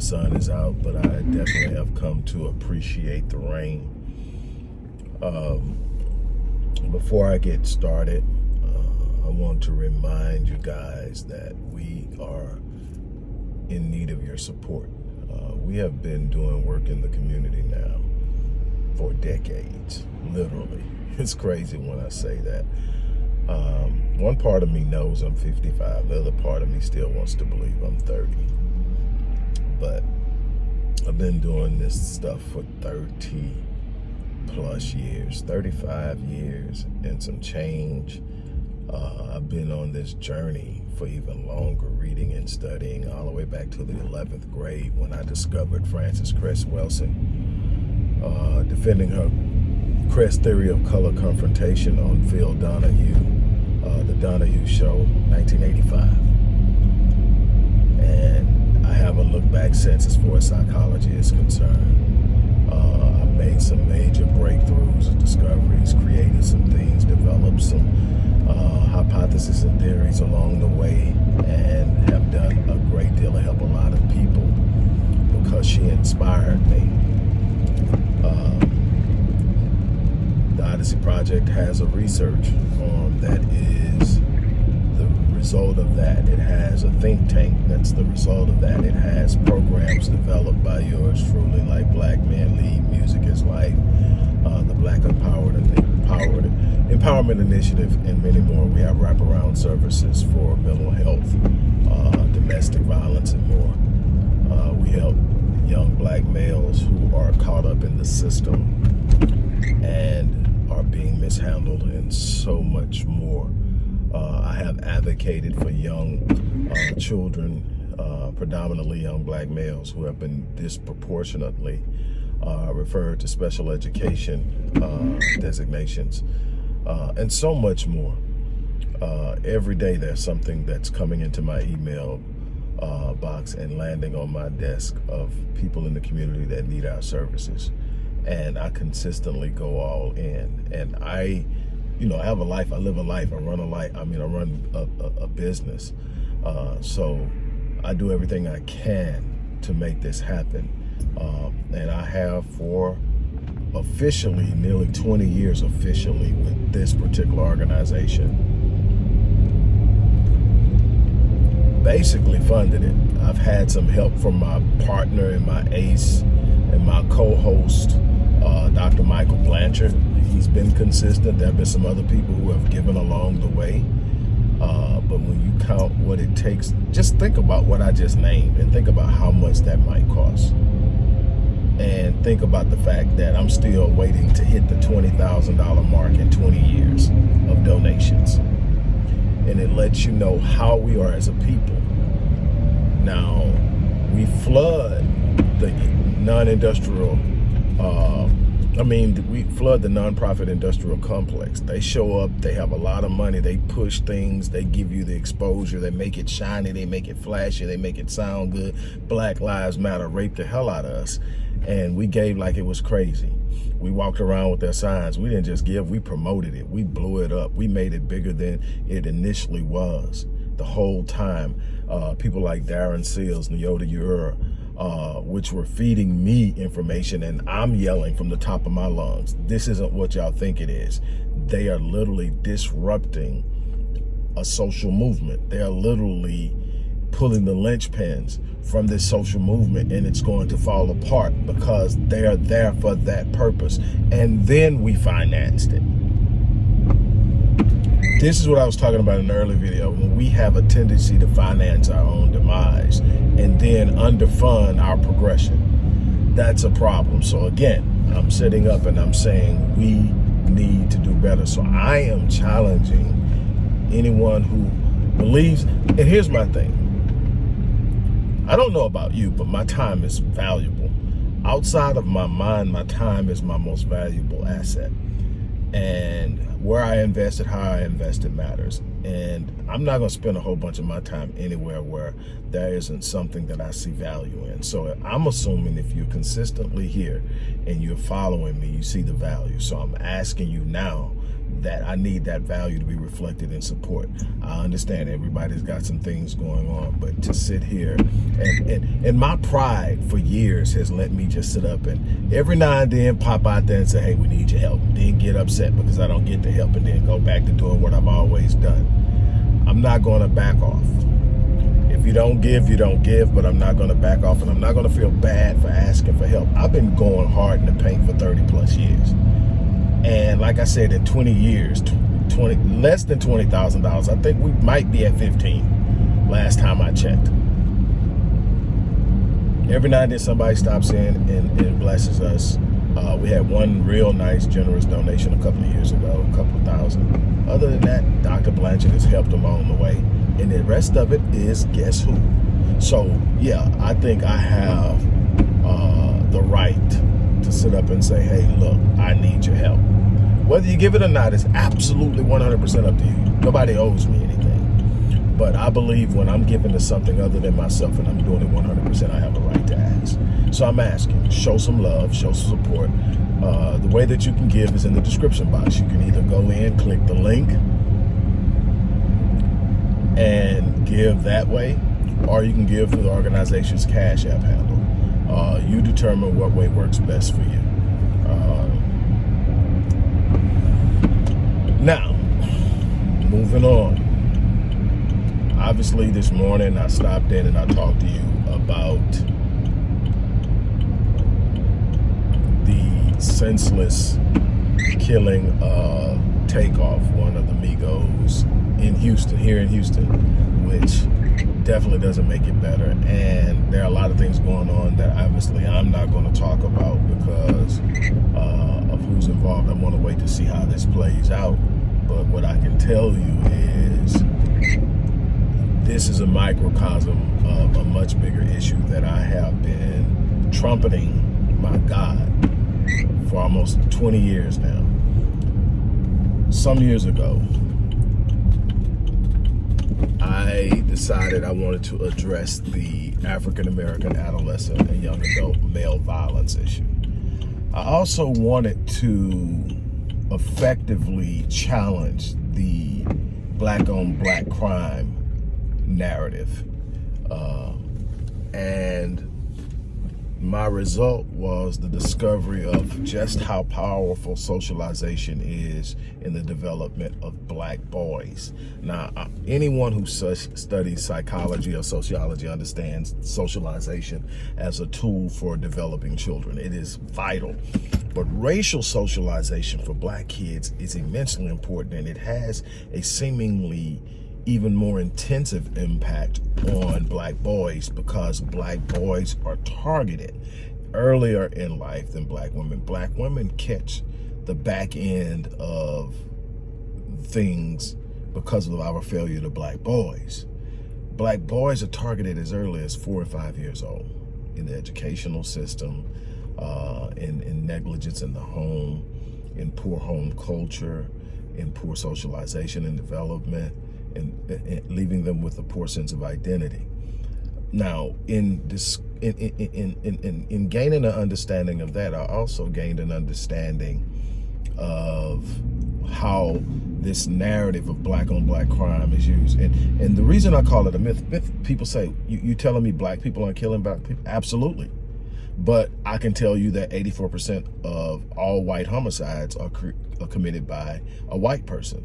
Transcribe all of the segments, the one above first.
the sun is out, but I definitely have come to appreciate the rain. Um, before I get started, uh, I want to remind you guys that we are in need of your support. Uh, we have been doing work in the community now for decades, literally. It's crazy when I say that. Um, one part of me knows I'm 55. The other part of me still wants to believe I'm 30. But I've been doing this stuff for 30 plus years, 35 years and some change. Uh, I've been on this journey for even longer, reading and studying all the way back to the 11th grade when I discovered Frances Cress Welsing, uh, defending her Cress theory of color confrontation on Phil Donahue uh, The Donahue Show, 1985. And I haven't looked back since as far as psychology is concerned. Uh, I've made some major breakthroughs and discoveries, created some things, developed some uh, hypotheses and theories along the way, and have done a great deal to help a lot of people because she inspired me. Uh, the Odyssey Project has a research arm that is the result of that. It has a think tank that's the result of that. It has programs developed by yours truly like Black Men Lead, Music is Life, uh, the Black Empowered, Empowered Empowerment Initiative, and many more. We have wraparound services for mental health, uh, domestic violence, and more. Uh, we help young black males who are caught up in the system and are being mishandled and so much more. Uh, I have advocated for young uh, children, uh, predominantly young black males who have been disproportionately uh, referred to special education uh, designations uh, and so much more. every day there's something that's coming into my email box and landing on my desk of people in the community that need our services and I consistently go all in. And I, you know, I have a life. I live a life. I run a life. I mean, I run a, a, a business. Uh, so I do everything I can to make this happen. Um, and I have for officially nearly 20 years officially with this particular organization. Basically funded it. I've had some help from my partner and my ace and my co-host uh, Dr. Michael Blanchard. He's been consistent. There have been some other people who have given along the way. Uh, but when you count what it takes, just think about what I just named and think about how much that might cost. And think about the fact that I'm still waiting to hit the $20,000 mark in 20 years of donations. And it lets you know how we are as a people. Now, we flood the non-industrial uh, I mean, we flood the nonprofit industrial complex. They show up, they have a lot of money, they push things, they give you the exposure, they make it shiny, they make it flashy, they make it sound good. Black Lives Matter raped the hell out of us. And we gave like it was crazy. We walked around with their signs. We didn't just give, we promoted it. We blew it up. We made it bigger than it initially was. The whole time, uh, people like Darren Seals, Nyota Uhura, uh, which were feeding me information and I'm yelling from the top of my lungs. This isn't what y'all think it is. They are literally disrupting a social movement. They are literally pulling the linchpins from this social movement and it's going to fall apart because they are there for that purpose. And then we financed it. This is what I was talking about in the early video. When we have a tendency to finance our own demise and then underfund our progression, that's a problem. So again, I'm sitting up and I'm saying we need to do better. So I am challenging anyone who believes, and here's my thing. I don't know about you, but my time is valuable. Outside of my mind, my time is my most valuable asset. And where I invested, how I invested matters. And I'm not going to spend a whole bunch of my time anywhere where there isn't something that I see value in. So I'm assuming if you're consistently here and you're following me, you see the value. So I'm asking you now, that I need that value to be reflected in support. I understand everybody's got some things going on, but to sit here and, and, and my pride for years has let me just sit up and every now and then pop out there and say, hey, we need your help. Then get upset because I don't get the help and then go back to doing what I've always done. I'm not going to back off. If you don't give, you don't give, but I'm not going to back off and I'm not going to feel bad for asking for help. I've been going hard in the paint for 30 plus years. And like I said, in 20 years, 20 less than $20,000, I think we might be at 15 last time I checked. Every now and then somebody stops in and, and blesses us. Uh, we had one real nice, generous donation a couple of years ago, a couple of thousand. Other than that, Dr. Blanchard has helped along the way. And the rest of it is guess who? So, yeah, I think I have uh, the right to sit up and say, hey, look, I need your help. Whether you give it or not is absolutely 100% up to you. Nobody owes me anything. But I believe when I'm giving to something other than myself and I'm doing it 100%, I have a right to ask. So I'm asking, show some love, show some support. Uh, the way that you can give is in the description box. You can either go in, click the link, and give that way, or you can give through the organization's Cash App handle. Uh, you determine what way works best for you. Uh, now, moving on. Obviously, this morning I stopped in and I talked to you about the senseless killing of Takeoff, one of the Migos in Houston, here in Houston, which definitely doesn't make it better. And there are a lot of things going on that obviously I'm not going to talk about because uh, of who's involved. I want to wait to see how this plays out. But what I can tell you is this is a microcosm of a much bigger issue that I have been trumpeting, my God, for almost 20 years now. Some years ago, I decided I wanted to address the African-American adolescent and young adult male violence issue. I also wanted to effectively challenge the black on black crime narrative. Uh, and my result was the discovery of just how powerful socialization is in the development of black boys. Now, uh, anyone who studies psychology or sociology understands socialization as a tool for developing children. It is vital. But racial socialization for black kids is immensely important and it has a seemingly even more intensive impact on black boys because black boys are targeted earlier in life than black women. Black women catch the back end of things because of our failure to black boys. Black boys are targeted as early as four or five years old in the educational system, uh, in, in negligence in the home, in poor home culture, in poor socialization and development, and, and leaving them with a poor sense of identity. Now, in this, in, in, in, in, in gaining an understanding of that, I also gained an understanding of how this narrative of black on black crime is used. And and the reason I call it a myth, myth people say, you, you telling me black people aren't killing black people? Absolutely. But I can tell you that 84% of all white homicides are, are committed by a white person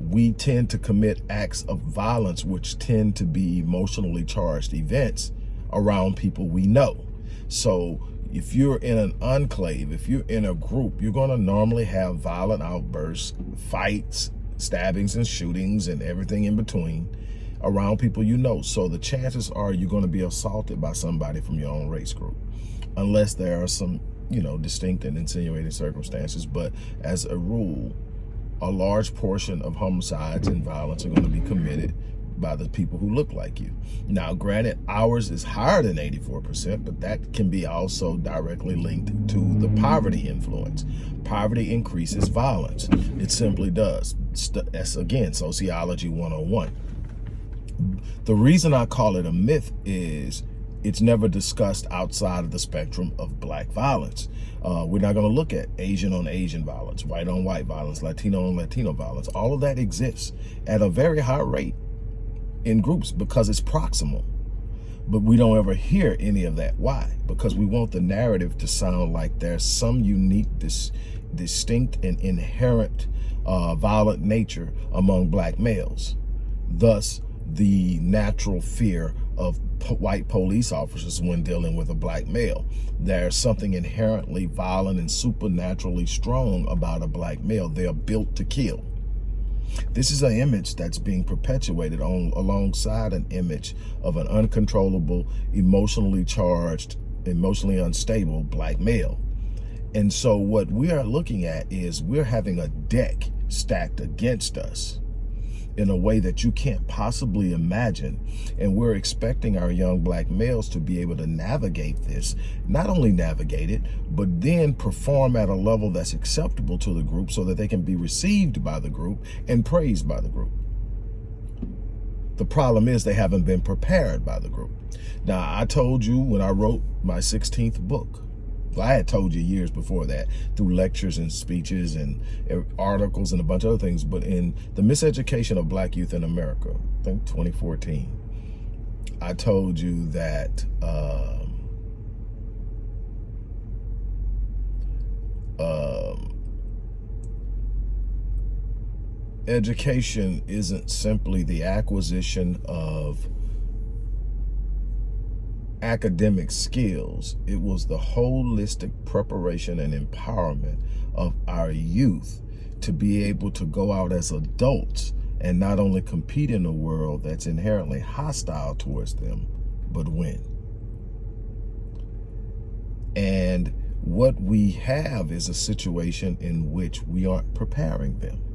we tend to commit acts of violence which tend to be emotionally charged events around people we know. So if you're in an enclave, if you're in a group, you're going to normally have violent outbursts, fights, stabbings and shootings and everything in between around people you know. So the chances are you're going to be assaulted by somebody from your own race group, unless there are some, you know, distinct and insinuating circumstances. But as a rule, a large portion of homicides and violence are going to be committed by the people who look like you. Now, granted, ours is higher than 84%, but that can be also directly linked to the poverty influence. Poverty increases violence. It simply does. That's, again, sociology 101. The reason I call it a myth is it's never discussed outside of the spectrum of black violence. Uh, we're not going to look at Asian on Asian violence, white on white violence, Latino on Latino violence. All of that exists at a very high rate in groups because it's proximal. But we don't ever hear any of that. Why? Because we want the narrative to sound like there's some unique, dis distinct and inherent uh, violent nature among black males. Thus, the natural fear of white police officers when dealing with a black male. There's something inherently violent and supernaturally strong about a black male. They're built to kill. This is an image that's being perpetuated on alongside an image of an uncontrollable, emotionally charged, emotionally unstable black male. And so what we are looking at is we're having a deck stacked against us in a way that you can't possibly imagine. And we're expecting our young black males to be able to navigate this, not only navigate it, but then perform at a level that's acceptable to the group so that they can be received by the group and praised by the group. The problem is they haven't been prepared by the group. Now, I told you when I wrote my 16th book, I had told you years before that through lectures and speeches and articles and a bunch of other things. But in the miseducation of black youth in America, I think 2014, I told you that um, um, education isn't simply the acquisition of academic skills. It was the holistic preparation and empowerment of our youth to be able to go out as adults and not only compete in a world that's inherently hostile towards them, but win. And what we have is a situation in which we aren't preparing them.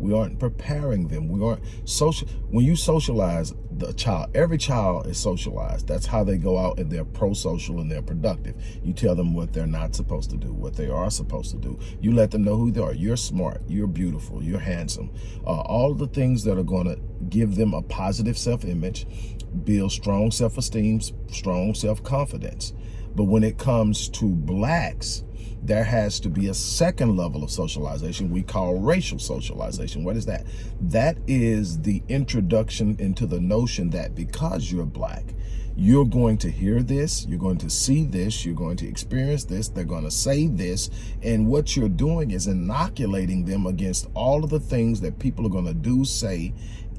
We aren't preparing them. We aren't social. When you socialize the child, every child is socialized. That's how they go out and they're pro-social and they're productive. You tell them what they're not supposed to do, what they are supposed to do. You let them know who they are. You're smart. You're beautiful. You're handsome. Uh, all the things that are going to give them a positive self-image, build strong self-esteem, strong self-confidence. But when it comes to blacks, there has to be a second level of socialization we call racial socialization. What is that? That is the introduction into the notion that because you're black, you're going to hear this, you're going to see this, you're going to experience this, they're going to say this, and what you're doing is inoculating them against all of the things that people are going to do, say,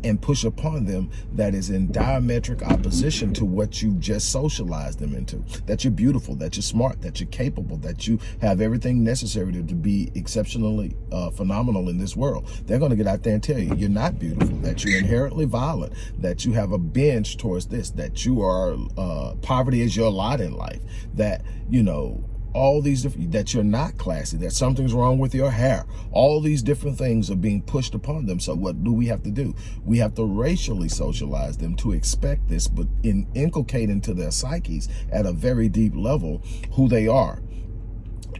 and push upon them that is in diametric opposition to what you just socialized them into. That you're beautiful, that you're smart, that you're capable, that you have everything necessary to, to be exceptionally uh, phenomenal in this world. They're going to get out there and tell you you're not beautiful, that you're inherently violent, that you have a binge towards this, that you are, uh, poverty is your lot in life, that, you know, all these different, that you're not classy, that something's wrong with your hair. All these different things are being pushed upon them. So what do we have to do? We have to racially socialize them to expect this, but in, inculcate into their psyches at a very deep level who they are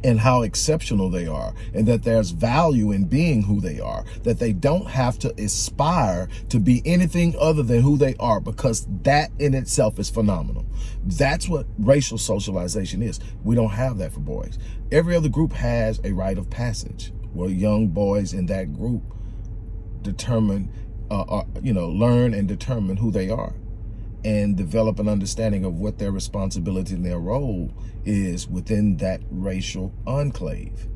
and how exceptional they are and that there's value in being who they are, that they don't have to aspire to be anything other than who they are because that in itself is phenomenal. That's what racial socialization is. We don't have that for boys. Every other group has a rite of passage where young boys in that group determine, uh, uh, you know, learn and determine who they are and develop an understanding of what their responsibility and their role is within that racial enclave.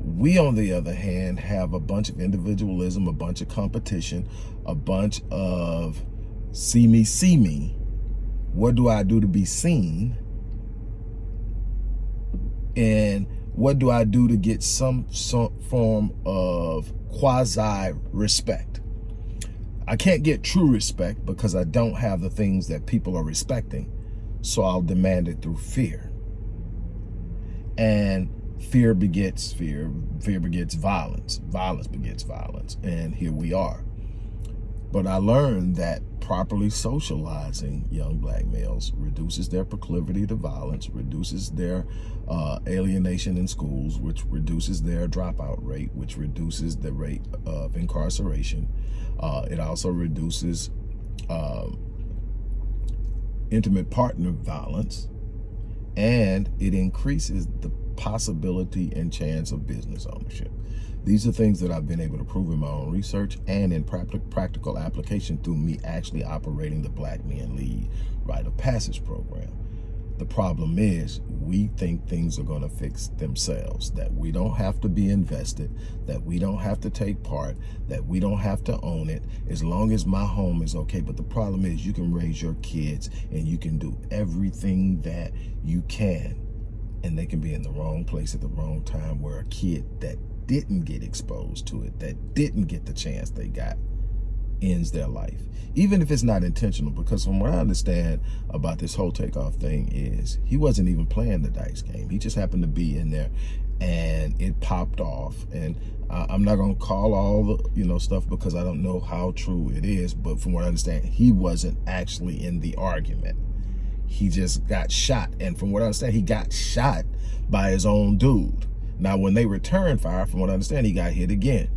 We, on the other hand, have a bunch of individualism, a bunch of competition, a bunch of see me, see me. What do I do to be seen? And what do I do to get some, some form of quasi respect? I can't get true respect because I don't have the things that people are respecting. So I'll demand it through fear. And fear begets fear. Fear begets violence. Violence begets violence. And here we are. But I learned that properly socializing young black males reduces their proclivity to violence, reduces their uh, alienation in schools, which reduces their dropout rate, which reduces the rate of incarceration. Uh, it also reduces um, intimate partner violence, and it increases the possibility and chance of business ownership. These are things that I've been able to prove in my own research and in practical application through me actually operating the Black Men Lead Rite of Passage program. The problem is we think things are going to fix themselves, that we don't have to be invested, that we don't have to take part, that we don't have to own it, as long as my home is okay. But the problem is you can raise your kids and you can do everything that you can and they can be in the wrong place at the wrong time where a kid that didn't get exposed to it, that didn't get the chance they got, ends their life, even if it's not intentional. Because from what I understand about this whole takeoff thing is he wasn't even playing the dice game. He just happened to be in there and it popped off. And I'm not going to call all the, you know, stuff because I don't know how true it is. But from what I understand, he wasn't actually in the argument. He just got shot. And from what I understand, he got shot by his own dude. Now, when they returned fire, from what I understand, he got hit again.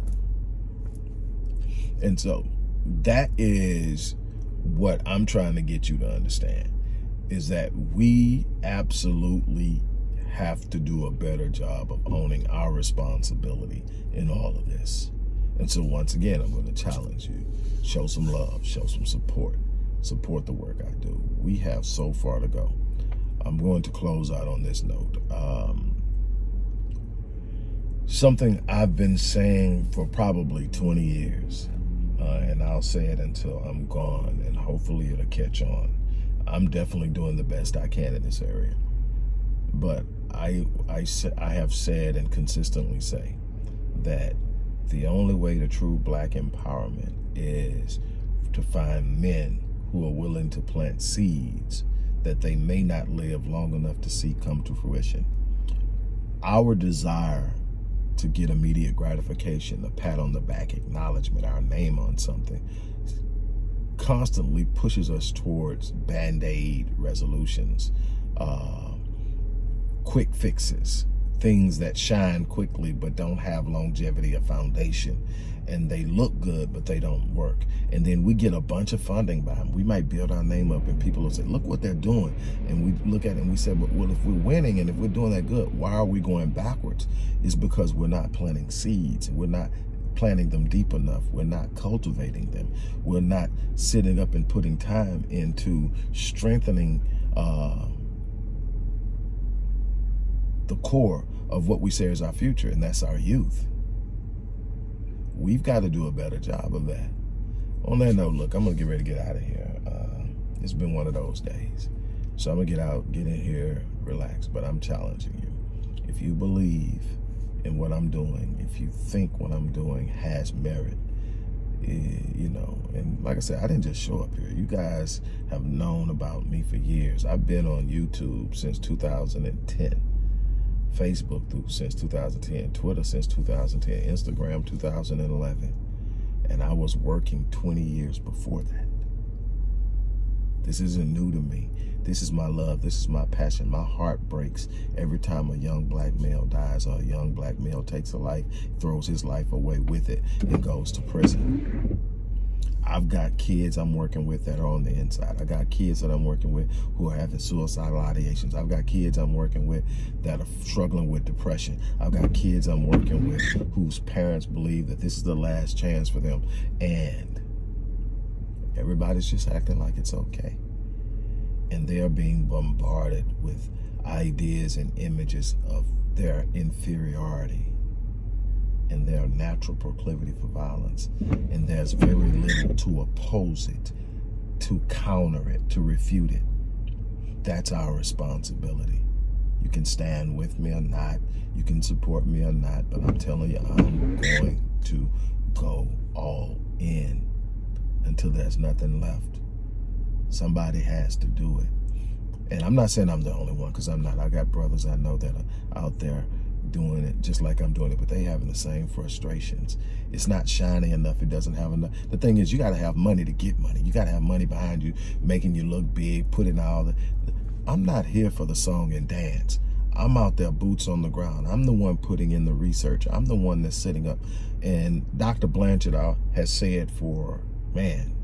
And so that is what I'm trying to get you to understand is that we absolutely have to do a better job of owning our responsibility in all of this. And so once again, I'm going to challenge you. Show some love, show some support, support the work I do. We have so far to go. I'm going to close out on this note. Um, something I've been saying for probably 20 years uh, and I'll say it until I'm gone, and hopefully it'll catch on. I'm definitely doing the best I can in this area. But I, I, I have said and consistently say that the only way to true black empowerment is to find men who are willing to plant seeds that they may not live long enough to see come to fruition. Our desire to get immediate gratification, a pat on the back, acknowledgement, our name on something, constantly pushes us towards band-aid resolutions, uh, quick fixes, things that shine quickly but don't have longevity or foundation and they look good but they don't work. And then we get a bunch of funding by them we might build our name up and people will say look what they're doing. And we look at it and we say well if we're winning and if we're doing that good why are we going backwards? It's because we're not planting seeds. We're not planting them deep enough. We're not cultivating them. We're not sitting up and putting time into strengthening uh, the core of what we say is our future, and that's our youth. We've got to do a better job of that. On that note, look, I'm going to get ready to get out of here. Uh, it's been one of those days. So I'm going to get out, get in here, relax, but I'm challenging you. If you believe in what I'm doing, if you think what I'm doing has merit, eh, you know, and like I said, I didn't just show up here. You guys have known about me for years. I've been on YouTube since 2010. Facebook through since 2010, Twitter since 2010, Instagram 2011. And I was working 20 years before that. This isn't new to me. This is my love. This is my passion. My heart breaks every time a young black male dies or a young black male takes a life, throws his life away with it, and goes to prison. I've got kids I'm working with that are on the inside. I got kids that I'm working with who are having suicidal ideations. I've got kids I'm working with that are struggling with depression. I've got kids I'm working with whose parents believe that this is the last chance for them. And everybody's just acting like it's okay. And they're being bombarded with ideas and images of their inferiority and their natural proclivity for violence. And there's very little to oppose it, to counter it, to refute it. That's our responsibility. You can stand with me or not. You can support me or not. But I'm telling you, I'm going to go all in until there's nothing left. Somebody has to do it. And I'm not saying I'm the only one because I'm not. I got brothers I know that are out there doing it just like I'm doing it, but they having the same frustrations. It's not shiny enough. It doesn't have enough. The thing is, you got to have money to get money. You got to have money behind you, making you look big, putting all the... I'm not here for the song and dance. I'm out there boots on the ground. I'm the one putting in the research. I'm the one that's sitting up. And Dr. Blanchard uh, has said for, man,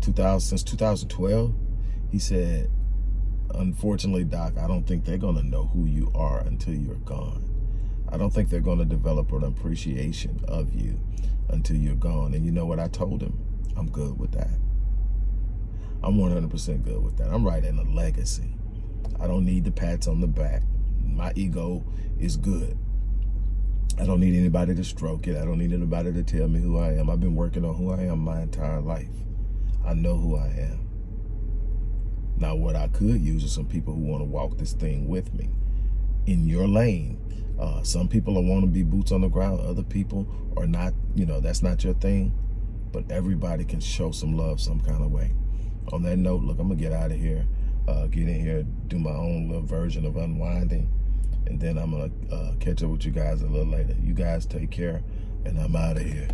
2000 since 2012, He said, unfortunately, Doc, I don't think they're going to know who you are until you're gone. I don't think they're going to develop an appreciation of you until you're gone. And you know what I told him? I'm good with that. I'm 100% good with that. I'm writing a legacy. I don't need the pats on the back. My ego is good. I don't need anybody to stroke it. I don't need anybody to tell me who I am. I've been working on who I am my entire life. I know who I am. Now, what I could use is some people who want to walk this thing with me in your lane. Uh, some people are want to be boots on the ground. Other people are not, you know, that's not your thing. But everybody can show some love some kind of way. On that note, look, I'm going to get out of here. Uh, get in here, do my own little version of unwinding and then I'm gonna uh, catch up with you guys a little later. You guys take care, and I'm out of here.